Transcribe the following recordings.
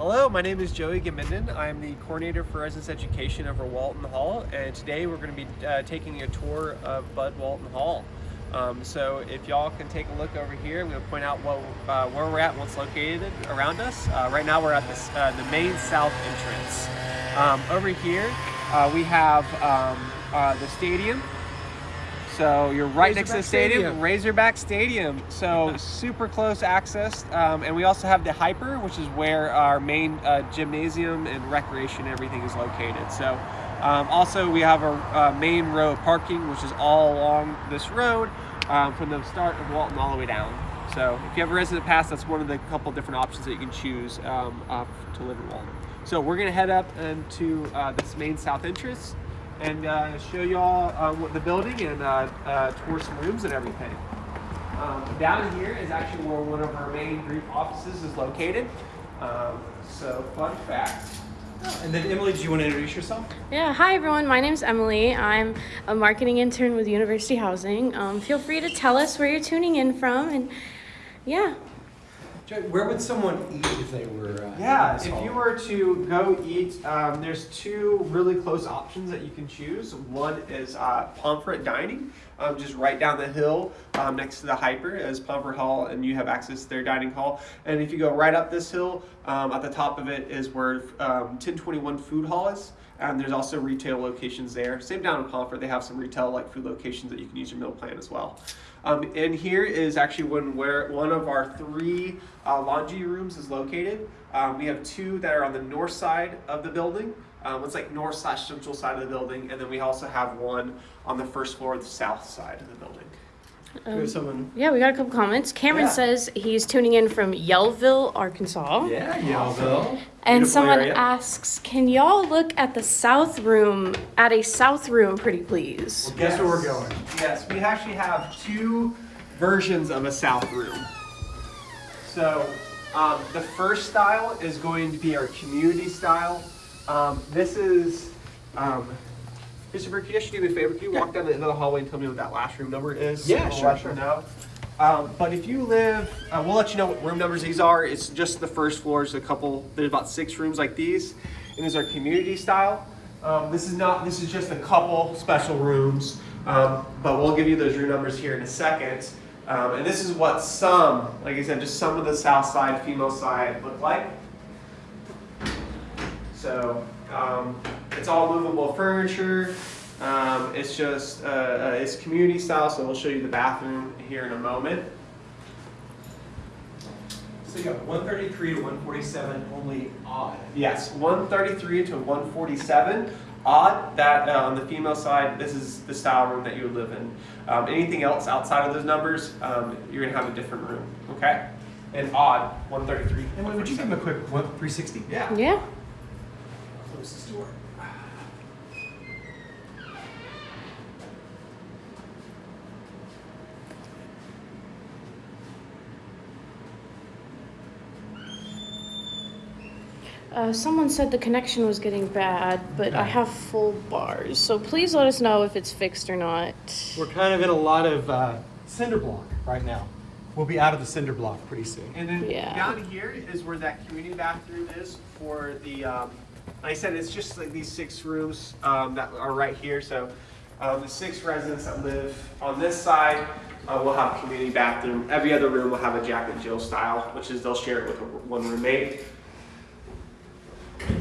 Hello, my name is Joey Gemuenden. I'm the coordinator for residence education over Walton Hall, and today we're going to be uh, taking a tour of Bud Walton Hall. Um, so if y'all can take a look over here, I'm going to point out what, uh, where we're at and what's located around us. Uh, right now we're at this, uh, the main south entrance. Um, over here uh, we have um, uh, the stadium. So you're right next to the stadium, Stadium. Razorback Stadium. So super close access. Um, and we also have the HPER, which is where our main uh, gymnasium and recreation and everything is located. So um, also we have a, uh main row of parking, which is all along this road um, from the start of Walton all the way down. So if you have a resident pass, that's one of the couple different options that you can choose um, uh, to live in Walton. So we're gonna head up into uh, this main south entrance and uh, show y'all uh, what the building and uh, uh, tour some rooms and everything. Um, down here is actually where one of our main group offices is located. Um, so fun fact. And then Emily, do you want to introduce yourself? Yeah, hi everyone. My name's Emily. I'm a marketing intern with University Housing. Um, feel free to tell us where you're tuning in from, and yeah. Where would someone eat if they were? Uh, Yeah, if you were to go eat, um, there's two really close options that you can choose. One is uh, Pomfret Dining, um, just right down the hill um, next to the HPER is Pomfret Hall, and you have access to their dining hall. And if you go right up this hill, um, at the top of it is where um, 1021 Food Hall is. And there's also retail locations there. Same down in Pomfret, they have some retail like food locations that you can use your meal plan as well. Um, and here is actually when where one of our three uh, laundry rooms is located. Um, we have two that are on the north side of the building. Um, it's like north slash central side of the building, and then we also have one on the first floor, the south side of the building. Do we have someone. Yeah, we got a couple comments. Cameron Yeah. says he's tuning in from Yellville, Arkansas. Yeah, Yellville. And Beautiful someone area. asks, can y'all look at the south room, at a south room, pretty please? Well, guess where we're going. Yes, we actually have two versions of a south room. So um, the first style is going to be our community style. Um, this is, um, Christopher, can you actually do me a favor? Can you walk down the end of the hallway and tell me what that last room number is? Yeah, I'll sure, sure. know. Um, but if you live, uh, we'll let you know what room numbers these are. It's just the first floor. There's a couple. There's about six rooms like these, and these are community style. Um, this is not. This is just a couple special rooms, um, but we'll give you those room numbers here in a second. Um, and this is what some, like I said, just some of the south side, female side look like. So um, it's all movable furniture. Um, it's just uh, uh, it's community style, so we'll show you the bathroom here in a moment. So you got 133 to 147, only odd. Yes, 133 to 147. Odd that uh, on the female side, this is the style room that you would live in. Um, anything else outside of those numbers, um, you're gonna have a different room. Okay? And odd 133. Emily, would you give him a quick 360? Yeah. Yeah. Close this door. Uh, someone said the connection was getting bad, but I have full bars. So please let us know if it's fixed or not. We're kind of in a lot of uh, cinder block right now. We'll be out of the cinder block pretty soon. And then Yeah. down here is where that community bathroom is for the, um, like I said, it's just like these six rooms um, that are right here. So um, the six residents that live on this side uh, will have a community bathroom. Every other room will have a Jack and Jill style, which is they'll share it with one roommate.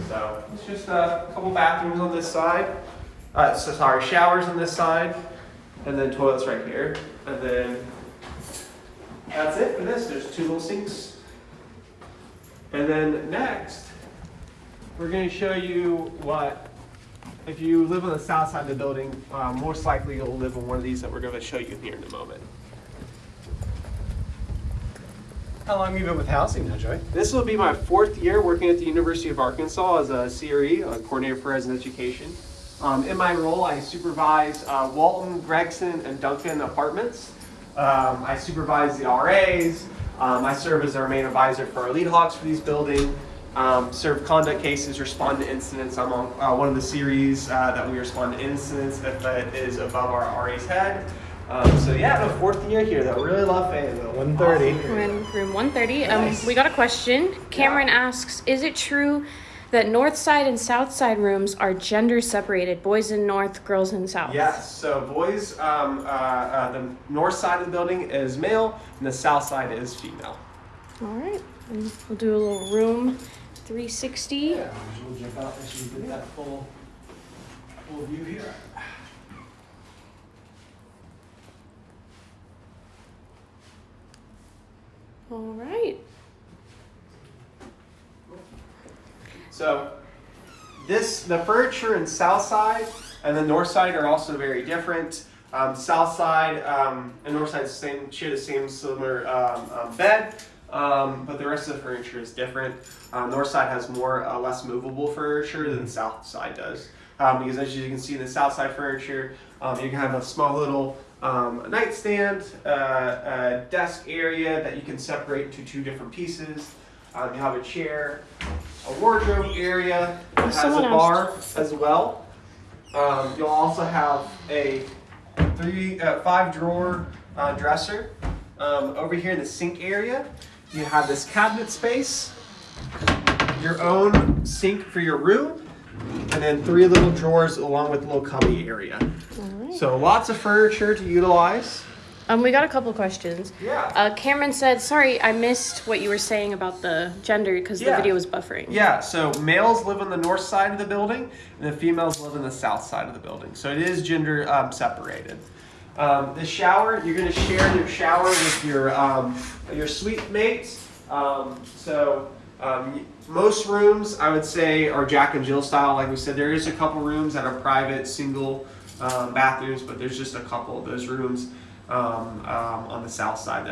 So it's just a couple bathrooms on this side. Uh, so sorry, showers on this side, and then toilets right here, and then that's it for this. There's two little sinks. And then next, we're going to show you what, if you live on the south side of the building, uh, most likely you'll live in one of these that we're going to show you here in a moment. How long have you been with housing now, Joy? This will be my fourth year working at the University of Arkansas as a CRE, a coordinator for resident education. Um, in my role, I supervise uh, Walton, Gregson, and Duncan apartments. Um, I supervise the RAs. Um, I serve as our main advisor for our lead hawks for these buildings. Um, serve conduct cases, respond to incidents. I'm on uh, one of the series uh, that we respond to incidents if it is above our RA's head. Um, so yeah, no, fourth year here though. Really love Fayetteville. 130. Awesome. We're in room 130. Um, Nice. we got a question. Cameron asks, "Is it true that north side and south side rooms are gender separated? Boys in north, girls in south." Yes. So boys, um, uh, uh, the north side of the building is male, and the south side is female. All right. And we'll do a little room 360. Yeah, we'll jump out there so you get that full, full view here. All right. So this the furniture in south side and the north side are also very different. Um, south side um, and north side same share the same similar um, um, bed, um, but the rest of the furniture is different. Um, north side has more uh, less movable furniture than the south side does. Um, because as you can see, in the south side furniture, um, you can have a small little um, nightstand, uh, a desk area that you can separate into two different pieces. Um, you have a chair, a wardrobe area that has a Someone bar as well. Um, you'll also have a three, uh, five drawer uh, dresser. Um, over here in the sink area, you have this cabinet space, your own sink for your room, and then three little drawers along with a little cubby area. Right. So lots of furniture to utilize. Um, we got a couple questions. Yeah. Uh, Cameron said, "Sorry, I missed what you were saying about the gender because Yeah. the video was buffering." Yeah, so males live on the north side of the building, and the females live on the south side of the building. So it is gender um, separated. Um, the shower, you're going to share your shower with your um, your suite mates. Um, so um, most rooms, I would say, are Jack and Jill style. Like we said, there is a couple rooms that are private, single um, bathrooms, but there's just a couple of those rooms um, on the south side.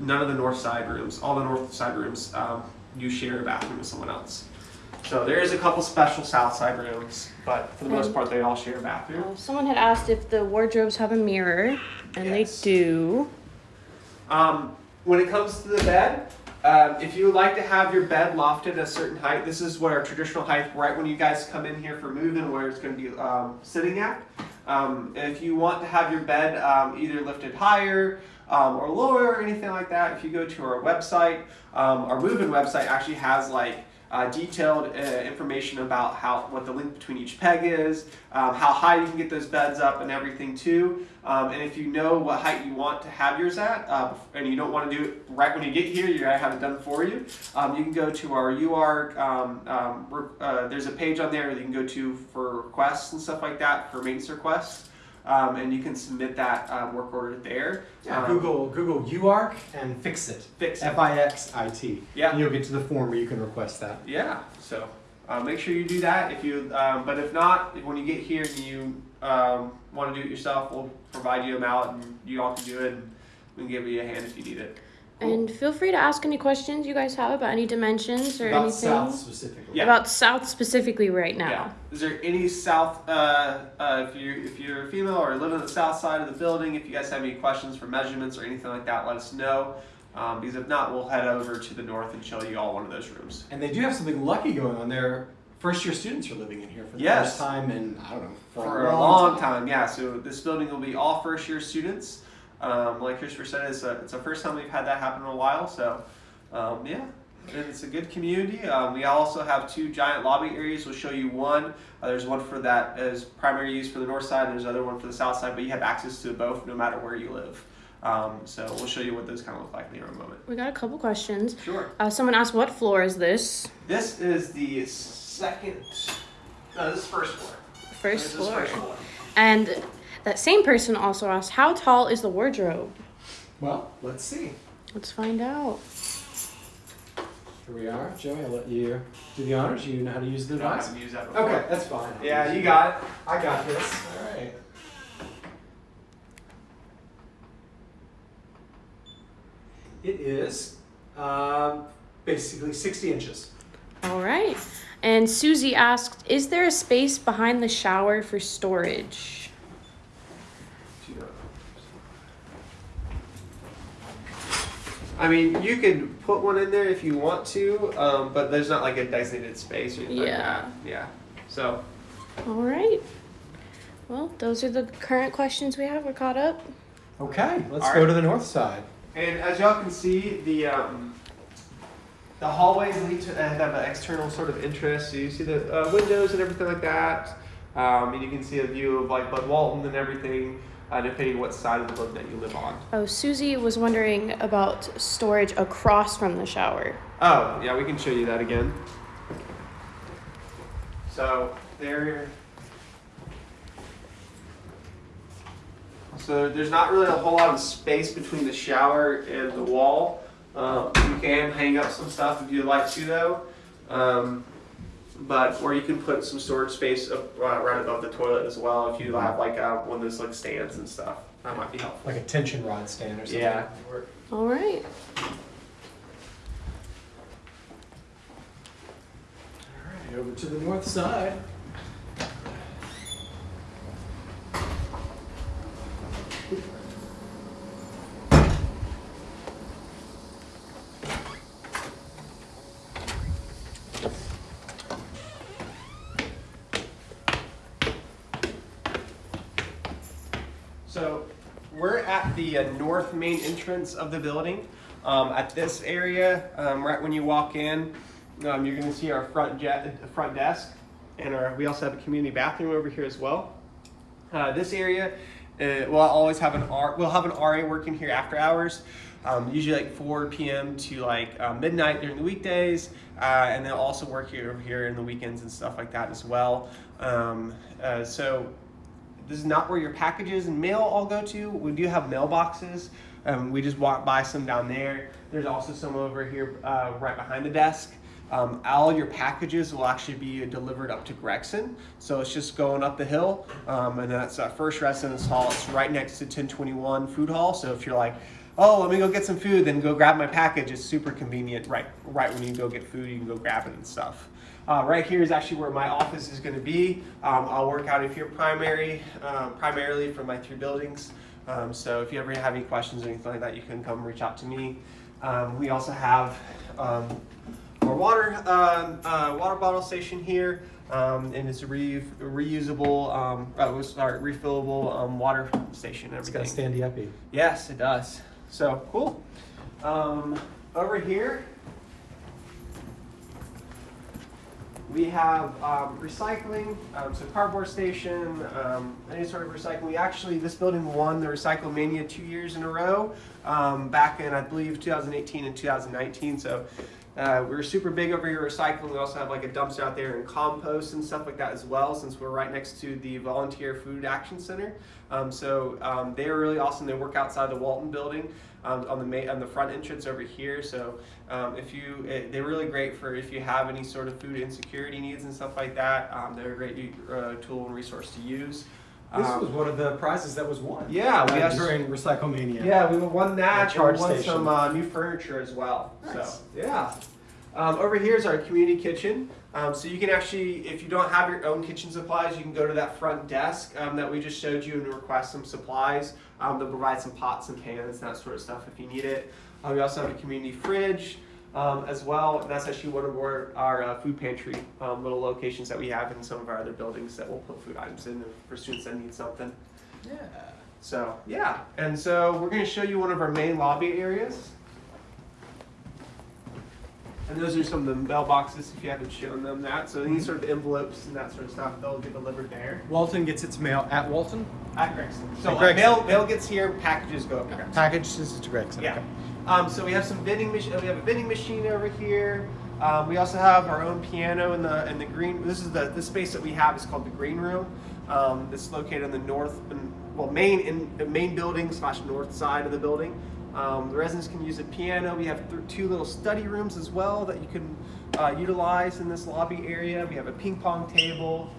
None of the north side rooms, all the north side rooms, you share a bathroom with someone else. So there is a couple special south side rooms, but for the most part, they all share a bathroom. Uh, someone had asked if the wardrobes have a mirror, and Yes. they do. Um, when it comes to the bed, um, if you would like to have your bed lofted at a certain height, this is what our traditional height, right when you guys come in here for move-in, where it's going to be um, sitting at. Um, if you want to have your bed um, either lifted higher um, or lower or anything like that, if you go to our website, um, our move-in website actually has like uh, detailed uh, information about how what the link between each peg is, um, how high you can get those beds up, and everything too. Um, and if you know what height you want to have yours at, uh, and you don't want to do it right when you get here, you're gonna have it done for you. Um, you can go to our UR. Um, um, uh, there's a page on there that you can go to for requests and stuff like that for maintenance requests, um, and you can submit that um, work order there. Yeah, Um, Google Google UARK and fix it. Fix it. F I X I T. Yeah. And you'll get to the form where you can request that. Yeah, so uh, make sure you do that. If you, um, but if not, when you get here and you um, want to do it yourself, we'll provide you a mallet and you all can do it. And we can give you a hand if you need it. Cool. And feel free to ask any questions you guys have about any dimensions or About anything South specifically. Yeah. about South specifically right now. Yeah. Is there any south? Uh, uh, if you if you're a female or live on the south side of the building, if you guys have any questions for measurements or anything like that, let us know. Um, because if not, we'll head over to the north and show you all one of those rooms. And they do have something lucky going on there. First year students are living in here for the Yes. first time in, I don't know, for, for a long time. Yeah, so this building will be all first year students. Um, like Christopher said, it's a, it's the first time we've had that happen in a while. So, um, yeah, and it's a good community. Um, we also have two giant lobby areas. We'll show you one. Uh, there's one for that as primary use for the north side. and There's another one for the south side, but you have access to both no matter where you live. Um, so we'll show you what those kind of look like in a moment. We got a couple questions. Sure. Uh, someone asked, "What floor is this?" This is the second. No, this is first floor. First This is floor. first floor. And that same person also asked, "How tall is the wardrobe?" Well, let's see. Let's find out. Here we are. Joey, I'll let you do the honors. You know how to use the I device? haven't used that before. Okay, that's fine. Yeah, you got it. I got this. All right. It is um, basically 60 inches. All right. And Susie asked, "Is there a space behind the shower for storage?" I mean, you could put one in there if you want to, um, but there's not like a designated space or anything like Yeah. that. Yeah. So, All right. Well, those are the current questions we have. We're caught up. Okay, let's All go right. to the north side. And as y'all can see, the um, the hallways lead to uh, have an external sort of interest. So you see the uh, windows and everything like that, um, and you can see a view of like Bud Walton and everything, uh, depending what side of the building that you live on. Oh, Susie was wondering about storage across from the shower. Oh, yeah, we can show you that again. So there. So there's not really a whole lot of space between the shower and the wall. Um, you can hang up some stuff if you'd like to, though. Um, but or you can put some storage space up, uh, right above the toilet as well if you have like uh, one of those like stands and stuff. That might be helpful. Like a tension rod stand or something. Yeah. All right. All right, over to the north side. So we're at the uh, north main entrance of the building. Um, at this area, um, right when you walk in, um, you're going to see our front jet, front desk, and our, we also have a community bathroom over here as well. Uh, this area, uh, we'll always have an R. We'll have an RA working here after hours, um, usually like 4 p.m. to like uh, midnight during the weekdays, uh, and they'll also work here over here in the weekends and stuff like that as well. Um, uh, so this is not where your packages and mail all go to. We do have mailboxes. Um, we just walk by some down there. There's also some over here uh, right behind the desk. Um, all your packages will actually be delivered up to Gregson. So it's just going up the hill. Um, and that's our first residence hall. It's right next to 1021 Food Hall. So if you're like, oh, let me go get some food, then go grab my package. It's super convenient. Right, right when you go get food, you can go grab it and stuff. Uh, right here is actually where my office is going to be. Um, I'll work out of here primary, uh, primarily for my three buildings. Um, so if you ever have any questions or anything like that, you can come reach out to me. Um, we also have um, our water um, uh, water bottle station here, um, and it's a re- reusable, um, uh, sorry, refillable um, water station. It's got a standy uppy. Yes, it does. So cool. Um, over here, we have um, recycling, um, so cardboard station, um, any sort of recycling. We actually, this building won the Recycle Mania two years in a row, um, back in I believe 2018 and 2019. So uh, we're super big over here recycling. We also have like a dumpster out there and compost and stuff like that as well, since we're right next to the Volunteer Food Action Center. Um, so um, they're really awesome. They work outside the Walton building um, on the on the front entrance over here. So um, if you, eh, they're really great for if you have any sort of food insecurity needs and stuff like that. Um, they're a great uh, tool and resource to use. This Um, was one of the prizes that was won. Yeah, we uh, have- during Recycle Mania. yeah, we won that. We won station. some uh, new furniture as well. Nice. So yeah. Um, over here is our community kitchen. Um, so you can actually, if you don't have your own kitchen supplies, you can go to that front desk um, that we just showed you and request some supplies. Um, they'll provide some pots and pans, that sort of stuff if you need it. Uh, we also have a community fridge um, as well. And that's actually one of our, our uh, food pantry um, little locations that we have in some of our other buildings that we'll put food items in for students that need something. Yeah. So yeah, and so we're going to show you one of our main lobby areas. And those are some of the mailboxes if you haven't shown them that. So any sort of envelopes and that sort of stuff, they'll get delivered there Walton gets its mail at Walton. at Gregson. So At uh, mail mail gets here, packages go up to Gregson. Packages to Gregson. Yeah. Okay. Um, so we have some vending machine. We have a vending machine over here. Um, we also have our own piano in the in the green. This is the the space that we have is called the green room. Um, it's located in the north, well, main in the main building slash north side of the building. Um, the residents can use a piano. We have two little study rooms as well that you can uh, utilize in this lobby area. We have a ping pong table,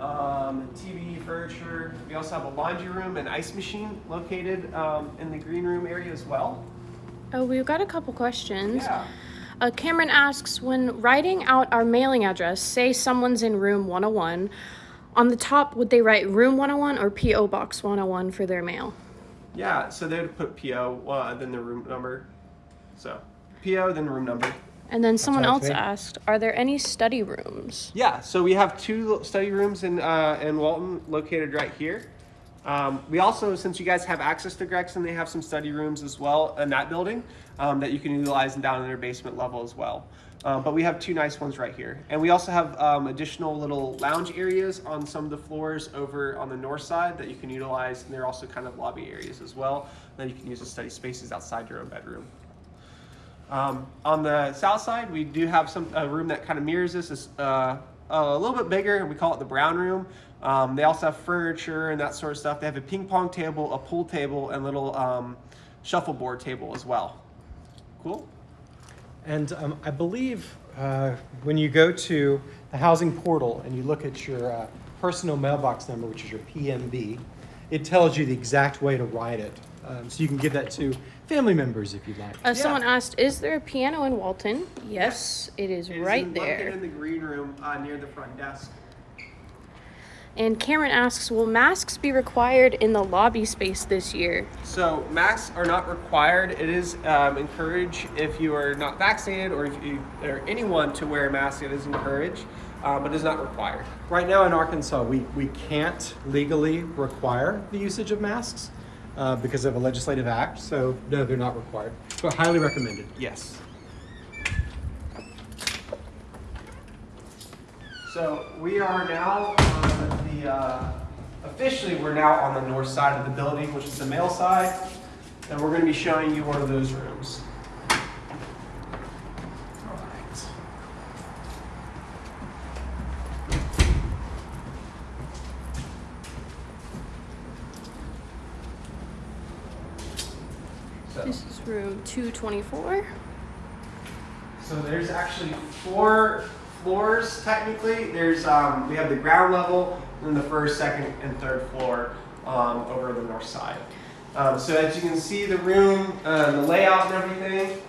um, TV, furniture. We also have a laundry room and ice machine located um, in the green room area as well. Oh, we've got a couple questions. Yeah. Uh, Cameron asks When writing out our mailing address, say someone's in room 101, on the top, would they write room 101 or P.O. Box 101 for their mail? Yeah, so they would put PO, uh, then the room number. So PO, then the room number. And then someone else great. asked Are there any study rooms? Yeah, so we have two study rooms in uh, in Walton located right here. Um, we also, since you guys have access to Gregson, they have some study rooms as well in that building um, that you can utilize down in their basement level as well. Um, but we have two nice ones right here. And we also have um, additional little lounge areas on some of the floors over on the north side that you can utilize. And they're also kind of lobby areas as well that you can use as study spaces outside your own bedroom. Um, on the south side, we do have some a room that kind of mirrors this. It's uh, a little bit bigger, and we call it the brown room. Um, they also have furniture and that sort of stuff. They have a ping pong table, a pool table, and little um, shuffleboard table as well. Cool. And um, I believe uh, when you go to the housing portal and you look at your uh, personal mailbox number, which is your PMB, it tells you the exact way to write it. Um, so you can give that to family members if you'd like. Uh, Yeah. Someone asked, "Is there a piano in Walton?" Yes, it is It is right in- located there. in the green room uh, near the front desk. And Cameron asks, "Will masks be required in the lobby space this year?" So masks are not required. It is um, encouraged if you are not vaccinated or if you or anyone to wear a mask. It is encouraged, uh, but it is not required. Right now in Arkansas, we, we can't legally require the usage of masks uh, because of a legislative act. So, no, they're not required. But highly recommended. Yes. So we are now on the, uh, officially, we're now on the north side of the building, which is the male side. And we're going to be showing you one of those rooms. This is room 224. So there's actually four floors technically. There's um, we have the ground level, and the first, second, and third floor um, over the north side. Um, so as you can see, the room, uh, the layout, and everything.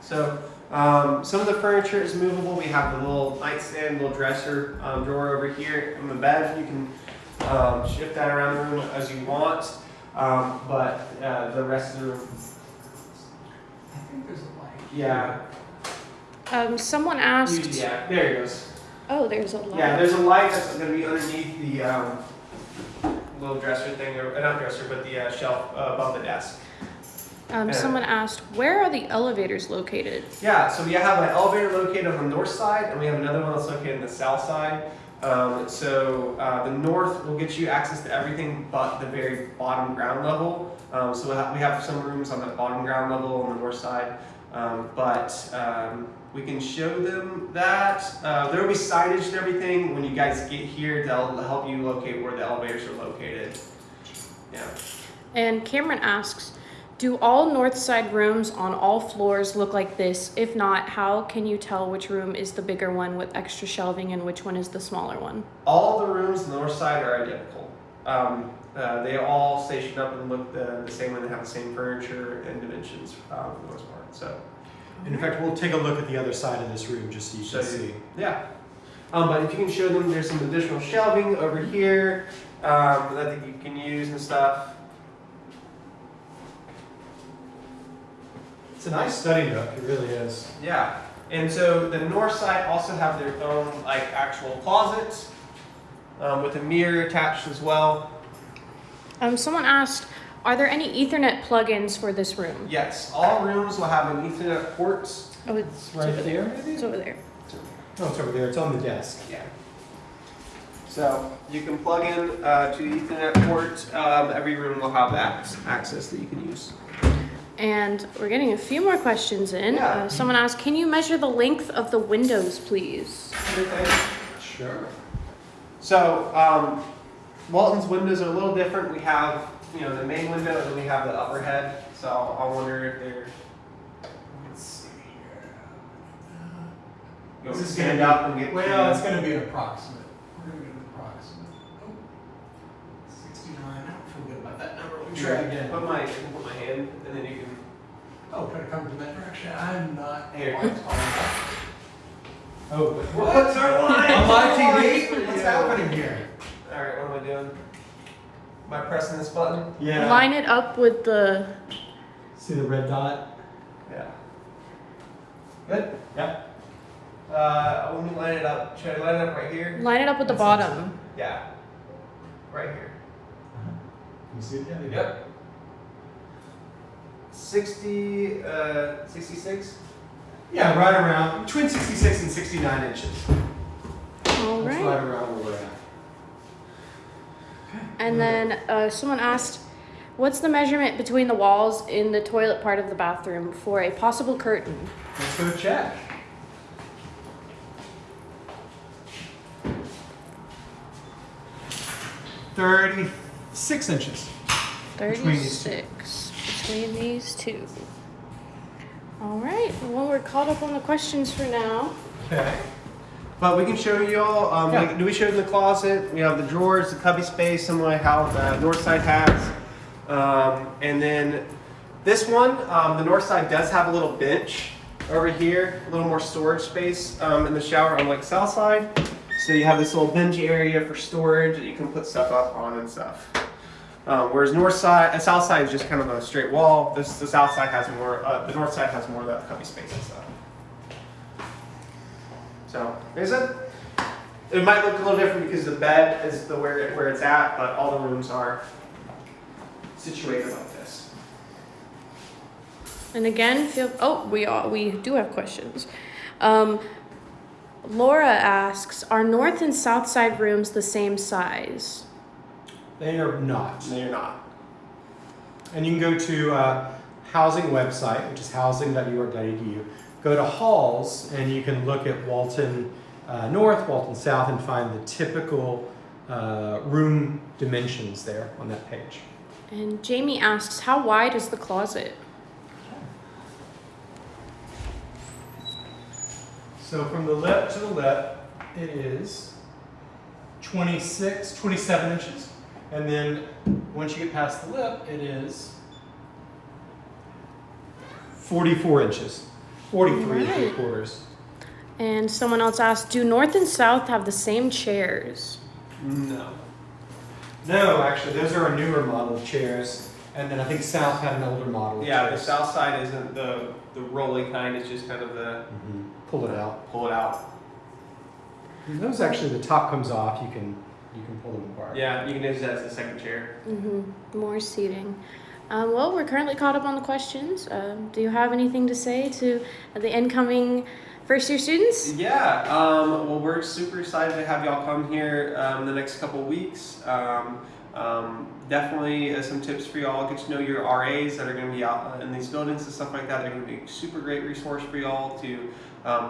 So um, some of the furniture is movable. We have the little nightstand, little dresser um, drawer over here in the bed. You can um, shift that around the room as you want. But uh, the rest of the room I think there's. Yeah. Um, someone asked. Yeah, there it goes. Oh, there's a light. Yeah, there's a light that's going to be underneath the um, little dresser thing, or uh, not dresser, but the uh, shelf uh, above the desk. Um, someone asked, "Where are the elevators located?" Yeah, so we have an elevator located on the north side, and we have another one that's located on the south side. Um, so uh, the north will get you access to everything but the very bottom ground level. Um, so we have, we have some rooms on the bottom ground level on the north side, um, but um, we can show them that. Uh, there will be signage and everything when you guys get here they'll help you locate where the elevators are located. Yeah. And Cameron asks, "Do all north side rooms on all floors look like this? If not, how can you tell which room is the bigger one with extra shelving and which one is the smaller one?" All the rooms on the north side are identical. Um, uh, they all station up and look the, the same and they have the same furniture and dimensions um, for the most part. So, And in fact, we'll take a look at the other side of this room just so you can you- see. yeah. Um, but if you can show them, there's some additional shelving over here um, that you can use and stuff. It's a nice study nook, it really is. Yeah. And so the north side also have their own like actual closets um, with a mirror attached as well. Um, someone asked, "Are there any Ethernet plugins for this room?" Yes, all rooms will have an Ethernet port. Oh, it's, It's right over there. there, maybe? It's over there. No, it's over there, it's on the desk. Yeah. So you can plug in uh, to the Ethernet port. Um, every room will have access that you can use. And we're getting a few more questions in. Yeah. Uh, someone asked, "Can you measure the length of the windows, please?" Sure. So um, Walton's windows are a little different. We have you know the main window and then we have the upper head. So I wonder if they're. Let's see here. You want This to is stand up and get. Well, it's gonna be an approximate. We're gonna get an approximate. Oh, Sixty-nine, I don't feel good about that number. We'll try again. Put my put my hand and then you can. Oh, try to come from that direction. I'm not Here. quite tall enough. Oh, What's our line? On my TV? What's happening here? All right, what am I doing? Am I pressing this button? yeah. Line it up with the. See the red dot? Yeah. Good. Yeah. Uh, let me line it up. Should I line it up right here? Line it up with the That sounds bottom. Yeah. Right here. Uh Can you see it? Yeah, Yep. 60, uh, 66? Yeah, right around between 66 and 69 inches. All That's right. right around where we're at. And then uh, someone asked, what's the measurement between the walls in the toilet part of the bathroom for a possible curtain? Let's go check. Thirty-six inches. Between these two. 36 between these two. All right. Well, we're caught up on the questions for now. Okay. But we can show you all. Um, Yeah. like, do we show you the closet? We have the drawers, the cubby space, similar to how the north side has. Um, and then this one, um, the north side does have a little bench over here, a little more storage space um, in the shower, unlike south side. So you have this little bench area for storage that you can put stuff up on and stuff. Um, whereas north side, uh, south side is just kind of a straight wall. This the south side has more. Uh, the north side has more of that cubby space and stuff. So, like I it might look a little different because the bed is the where it, where it's at, but all the rooms are situated like this. And again, feel oh we all we do have questions. Um, Laura asks, are north and south side rooms the same size? They are not. No, you're not. And you can go to uh, housing website, which is housing.ur.edu. Go to halls, and you can look at Walton uh, North, Walton South, and find the typical uh, room dimensions there on that page. And Jamie asks, how wide is the closet? So from the lip to the lip, it is 26, 27 inches. And then once you get past the lip, it is 44 inches. 43 and three Right. quarters. And someone else asked, do north and south have the same chairs? No. No, actually, those are a newer model of chairs. And then I think South had an older model. Of Yeah, the chairs. south side isn't the the rolling kind. It's just kind of the Mhm. Pull it out. pull it out. And those actually, the top comes off. You can you can pull them apart. Yeah, you can use that as a second chair. Mm-hmm. More seating. Um, well, we're currently caught up on the questions. Um, do you have anything to say to the incoming first year students? Yeah, um, well, we're super excited to have y'all come here um, the next couple weeks. Um, um, definitely uh, some tips for y'all. Get to know your RAs that are going to be out uh, in these buildings and stuff like that. They're going to be a super great resource for y'all to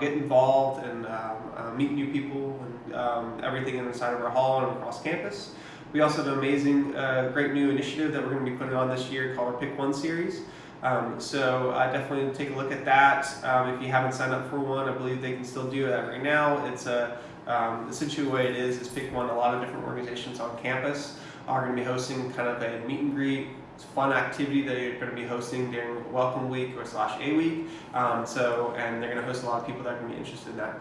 get involved and uh, meet new people and everything inside of our hall and across campus. We also have an amazing, uh, great new initiative that we're going to be putting on this year called our Pick One series. Um, so uh, definitely take a look at that. Um, if you haven't signed up for one, I believe they can still do that right now. It's a um, essentially the way it is is Pick One. A lot of different organizations on campus are going to be hosting kind of a meet and greet. It's a fun activity that you're going to be hosting during Welcome Week or slash A Week. Um, so and they're going to host a lot of people that are going to be interested in that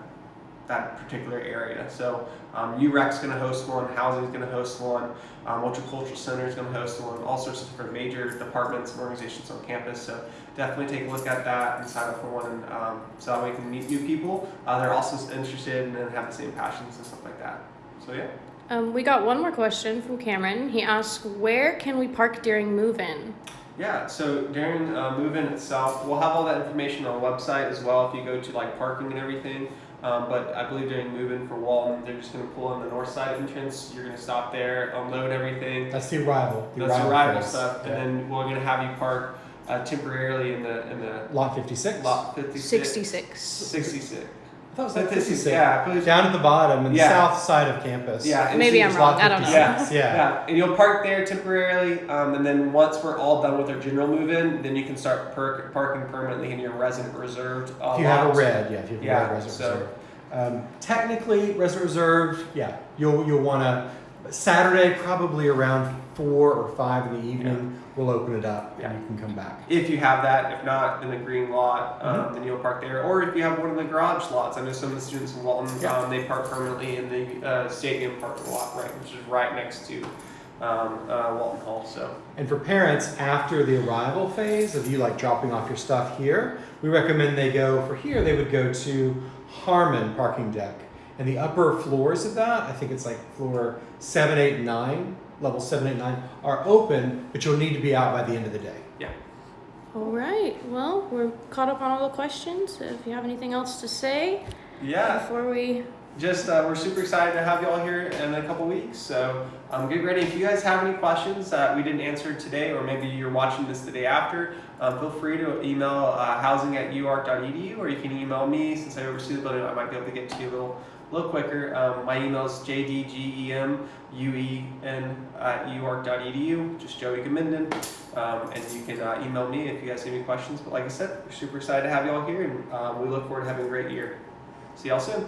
that particular area. So um, UREC's going to host one, Housing's going to host one, um, Multicultural Center is going to host one, all sorts of different major departments and organizations on campus. So definitely take a look at that and sign up for one, and, um, so that way you can meet new people. Uh, they're also interested and have the same passions and stuff like that. So yeah. Um, we got one more question from Cameron. He asks, where can we park during move-in? Yeah, so during uh, move-in itself, we'll have all that information on our website as well if you go to like parking and everything. Um, but I believe during move-in for Walton, they're just going to pull in the north side entrance. You're going to stop there, unload everything. That's the arrival. The That's arrival phase. stuff, Yeah. and then we're going to have you park uh, temporarily in the in the lot 56. lot 56. 66. 66. I thought it was like 56, 56. Yeah, I believe- Down at the bottom, in the south side of campus. Yeah, and Maybe I'm you- wrong. lot I don't know. 56, Yeah, Yeah. yeah, and you'll park there temporarily, um, and then once we're all done with our general move-in, then you can start per- parking permanently in your resident reserved. Uh, If you have a red, yeah, if you have Yeah, a red resident so- reserve. Um, technically, resident reserved, yeah, you'll you'll want to. Saturday, probably around four or five in the evening, we'll open it up Yeah. and you can come back. If you have that, if not, then the green lot, um, Mhm. then you'll park there. Or if you have one of the garage lots, I know some of the students in Walton, Yeah. um, they park permanently in the uh, stadium parking lot, right, which is right next to um, uh, Walton Hall. So And for parents, after the arrival phase of you like dropping off your stuff here, we recommend they go for here, they would go to Harmon parking deck. And the upper floors of that, I think it's like floor seven, eight, nine, level seven, eight, nine, are open, but you'll need to be out by the end of the day. yeah. All right. Well, we're caught up on all the questions. If you have anything else to say Yeah, before we just uh, we're super excited to have you all here in a couple weeks. So um, get ready. If you guys have any questions that we didn't answer today, or maybe you're watching this the day after, um, feel free to email uh, housing at uark.edu, or you can email me. Since I oversee the building, I might be able to get to you a little, little quicker. Um, my email is jdgemuen at uark.edu. Just Joey Gemuenden. Um, and you can uh, email me if you guys have any questions. But like I said, we're super excited to have you all here, and um, we look forward to having a great year. See y'all soon.